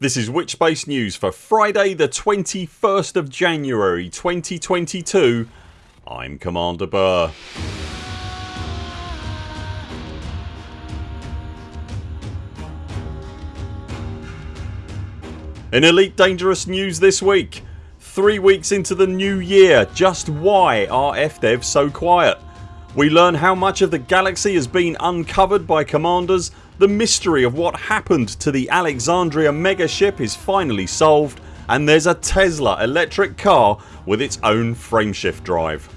This is Witchspace News for Friday the 21st of January 2022 I'm Commander Burr. In Elite Dangerous news this week Three weeks into the new year just why are FDev so quiet? We learn how much of the galaxy has been uncovered by commanders, the mystery of what happened to the Alexandria megaship is finally solved and there's a Tesla electric car with its own frameshift drive.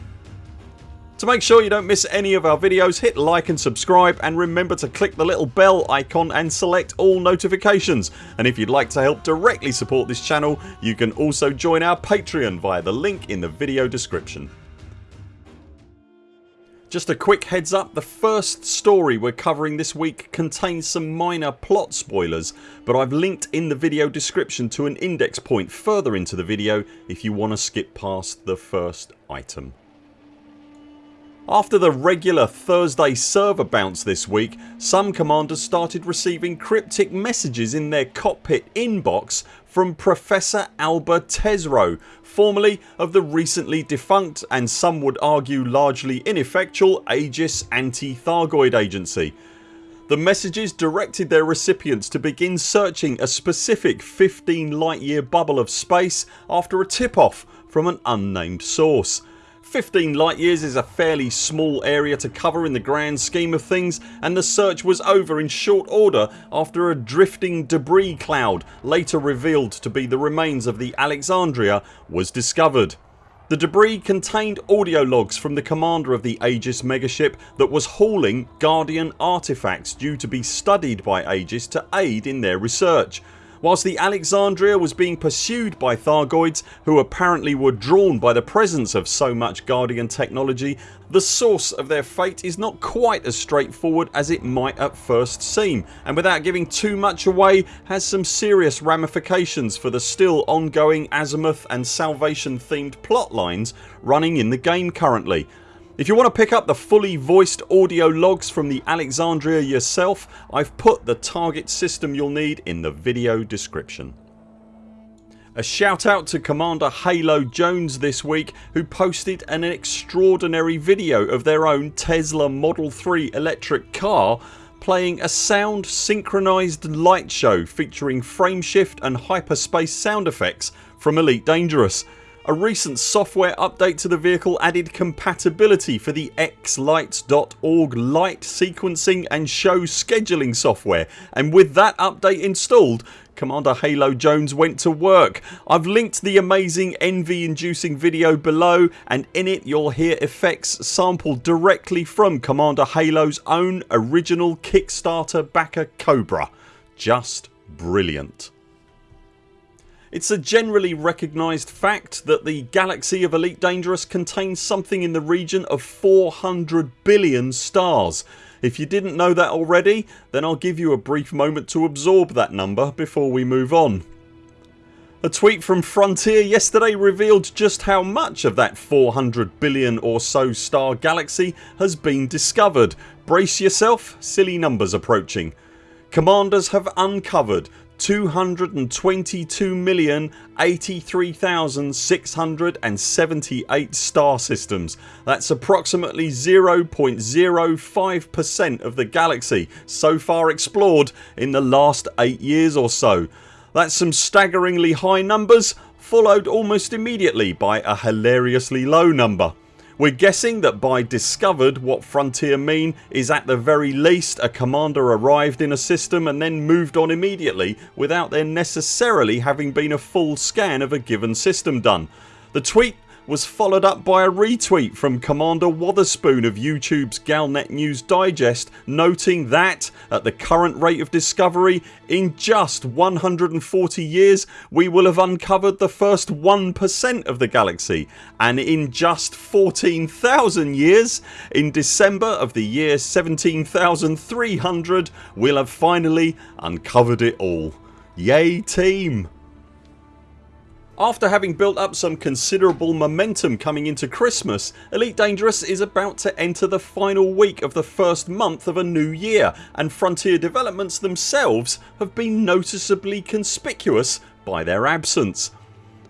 To make sure you don't miss any of our videos hit like and subscribe and remember to click the little bell icon and select all notifications and if you'd like to help directly support this channel you can also join our Patreon via the link in the video description. Just a quick heads up the first story we're covering this week contains some minor plot spoilers but I've linked in the video description to an index point further into the video if you want to skip past the first item. After the regular Thursday server bounce this week some commanders started receiving cryptic messages in their cockpit inbox from Professor Alba Tesreau formerly of the recently defunct and some would argue largely ineffectual Aegis Anti-Thargoid Agency. The messages directed their recipients to begin searching a specific 15 light year bubble of space after a tip off from an unnamed source. 15 light years is a fairly small area to cover in the grand scheme of things and the search was over in short order after a drifting debris cloud later revealed to be the remains of the Alexandria was discovered. The debris contained audio logs from the commander of the Aegis megaship that was hauling Guardian artefacts due to be studied by Aegis to aid in their research Whilst the Alexandria was being pursued by Thargoids who apparently were drawn by the presence of so much Guardian technology the source of their fate is not quite as straightforward as it might at first seem. And without giving too much away has some serious ramifications for the still ongoing Azimuth and Salvation themed plot lines running in the game currently if you want to pick up the fully voiced audio logs from the Alexandria yourself I've put the target system you'll need in the video description. A shout out to Commander Halo Jones this week who posted an extraordinary video of their own Tesla Model 3 electric car playing a sound synchronised light show featuring frameshift and hyperspace sound effects from Elite Dangerous. A recent software update to the vehicle added compatibility for the xlights.org light sequencing and show scheduling software and with that update installed Commander Halo Jones went to work. I've linked the amazing envy inducing video below and in it you'll hear effects sampled directly from Commander Halo's own original Kickstarter backer Cobra. Just brilliant. It's a generally recognised fact that the galaxy of Elite Dangerous contains something in the region of 400 billion stars. If you didn't know that already then I'll give you a brief moment to absorb that number before we move on. A tweet from Frontier yesterday revealed just how much of that 400 billion or so star galaxy has been discovered. Brace yourself, silly numbers approaching. Commanders have uncovered 222,083,678 star systems. That's approximately 0.05% of the galaxy so far explored in the last 8 years or so. That's some staggeringly high numbers followed almost immediately by a hilariously low number. We're guessing that by discovered what Frontier mean is at the very least a commander arrived in a system and then moved on immediately without there necessarily having been a full scan of a given system done. The tweet was followed up by a retweet from Commander Wotherspoon of YouTube's Galnet News Digest noting that at the current rate of discovery in just 140 years we will have uncovered the first 1% of the galaxy and in just 14,000 years in December of the year 17,300 we'll have finally uncovered it all. Yay team! After having built up some considerable momentum coming into Christmas Elite Dangerous is about to enter the final week of the first month of a new year and Frontier Developments themselves have been noticeably conspicuous by their absence.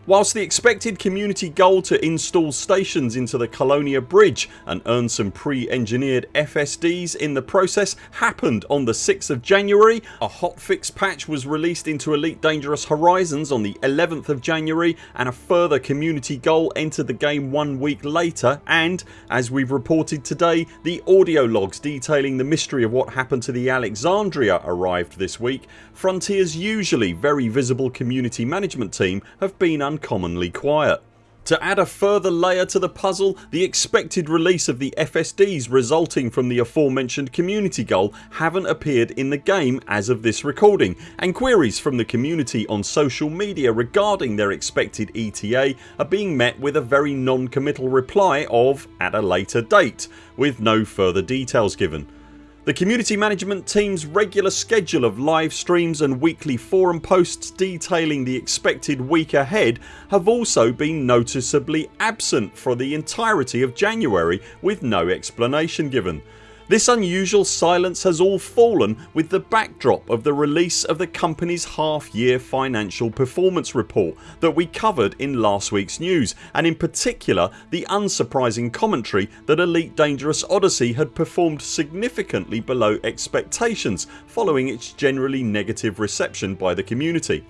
Whilst the expected community goal to install stations into the Colonia bridge and earn some pre-engineered FSDs in the process happened on the 6th of January, a hotfix patch was released into Elite Dangerous Horizons on the 11th of January and a further community goal entered the game one week later and, as we've reported today, the audio logs detailing the mystery of what happened to the Alexandria arrived this week. Frontiers usually very visible community management team have been uncommonly quiet. To add a further layer to the puzzle the expected release of the FSDs resulting from the aforementioned community goal haven't appeared in the game as of this recording and queries from the community on social media regarding their expected ETA are being met with a very non-committal reply of at a later date with no further details given. The community management team's regular schedule of live streams and weekly forum posts detailing the expected week ahead have also been noticeably absent for the entirety of January with no explanation given. This unusual silence has all fallen with the backdrop of the release of the company's half year financial performance report that we covered in last weeks news and in particular the unsurprising commentary that Elite Dangerous Odyssey had performed significantly below expectations following its generally negative reception by the community.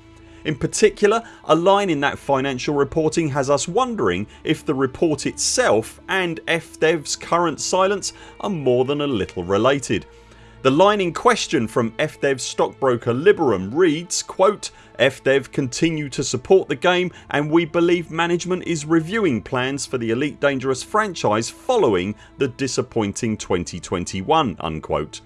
In particular a line in that financial reporting has us wondering if the report itself and FDev's current silence are more than a little related. The line in question from FDev's stockbroker Liberum reads quote, FDev continue to support the game and we believe management is reviewing plans for the Elite Dangerous franchise following the disappointing 2021 unquote.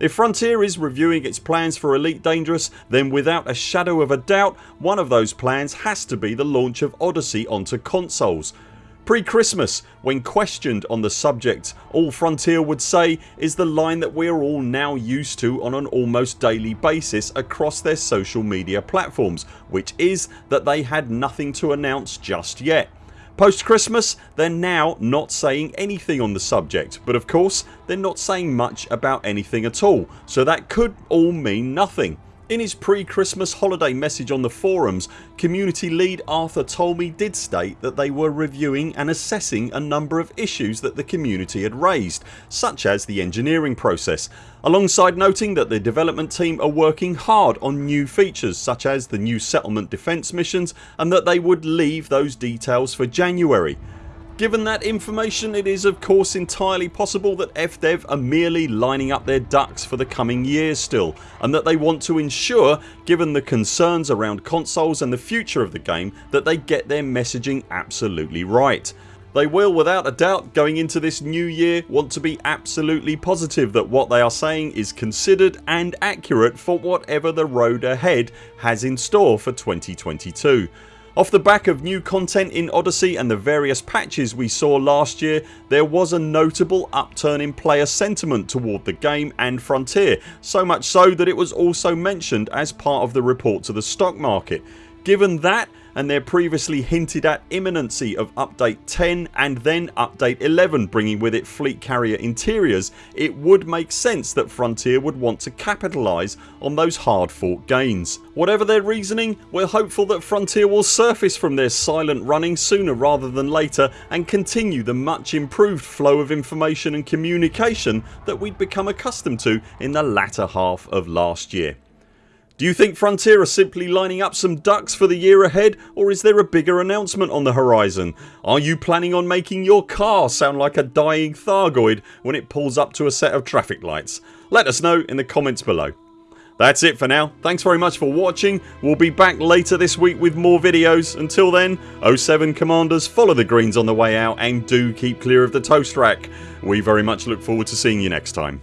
If Frontier is reviewing its plans for Elite Dangerous then without a shadow of a doubt one of those plans has to be the launch of Odyssey onto consoles. Pre-Christmas when questioned on the subject all Frontier would say is the line that we are all now used to on an almost daily basis across their social media platforms which is that they had nothing to announce just yet. Post Christmas they're now not saying anything on the subject but of course they're not saying much about anything at all so that could all mean nothing. In his pre-Christmas holiday message on the forums community lead Arthur Tolmie did state that they were reviewing and assessing a number of issues that the community had raised such as the engineering process alongside noting that the development team are working hard on new features such as the new settlement defence missions and that they would leave those details for January. Given that information it is of course entirely possible that FDev are merely lining up their ducks for the coming years still and that they want to ensure given the concerns around consoles and the future of the game that they get their messaging absolutely right. They will without a doubt going into this new year want to be absolutely positive that what they are saying is considered and accurate for whatever the road ahead has in store for 2022. Off the back of new content in Odyssey and the various patches we saw last year there was a notable upturn in player sentiment toward the game and Frontier so much so that it was also mentioned as part of the report to the stock market. Given that and their previously hinted at imminency of update 10 and then update 11 bringing with it fleet carrier interiors it would make sense that Frontier would want to capitalise on those hard fought gains. Whatever their reasoning we're hopeful that Frontier will surface from their silent running sooner rather than later and continue the much improved flow of information and communication that we'd become accustomed to in the latter half of last year. Do you think Frontier are simply lining up some ducks for the year ahead or is there a bigger announcement on the horizon? Are you planning on making your car sound like a dying Thargoid when it pulls up to a set of traffic lights? Let us know in the comments below. That's it for now. Thanks very much for watching. We'll be back later this week with more videos. Until then 0 7 CMDRs follow the greens on the way out and do keep clear of the toast rack. We very much look forward to seeing you next time.